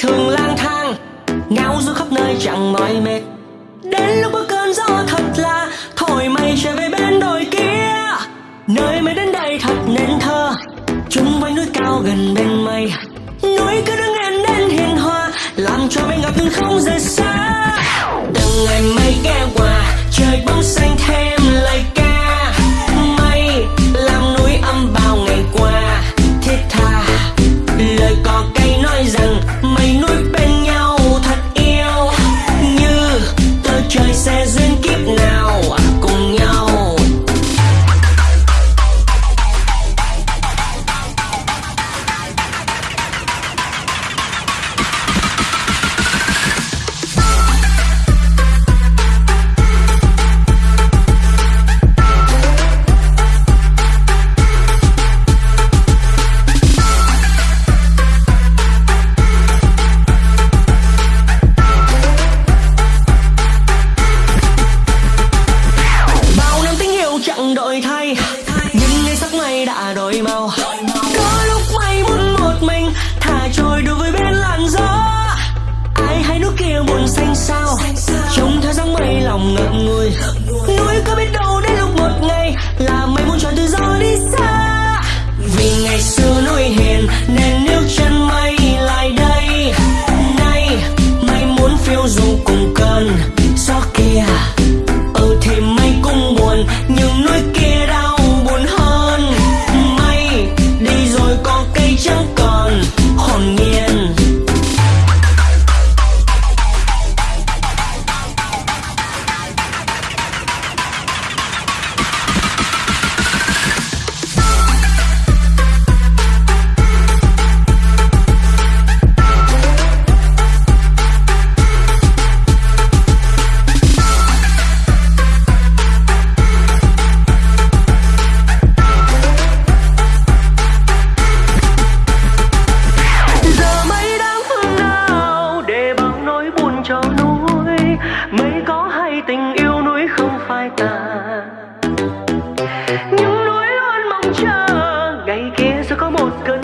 thường lang thang ngao du khắp nơi chẳng mỏi mệt. Đến lúc có cơn gió thật là thổi mây trở về bên đồi kia. Nơi mây đến đây thật nên thơ, chúng quanh núi cao gần bên mây núi cứ đứng em đến hiền hòa, làm cho mây ngập nhưng không rời xa. Từng ngày mây ghé love. tình yêu núi không phai tàn những núi luôn mong chờ, ngày kia sẽ có một cơn